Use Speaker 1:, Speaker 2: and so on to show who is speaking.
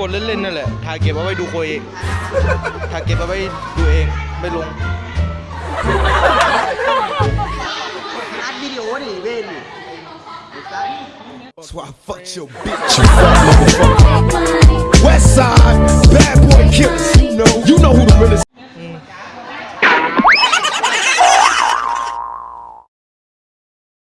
Speaker 1: กดเล่นๆนั่นแหละถ่ายเก็บเอาไว้ดูโคยเองถ่ายเก็บเอาไว้ดูเองไม่ลง
Speaker 2: อัดวิดีโอนี่เว้น
Speaker 3: That's why I fucked your bitch.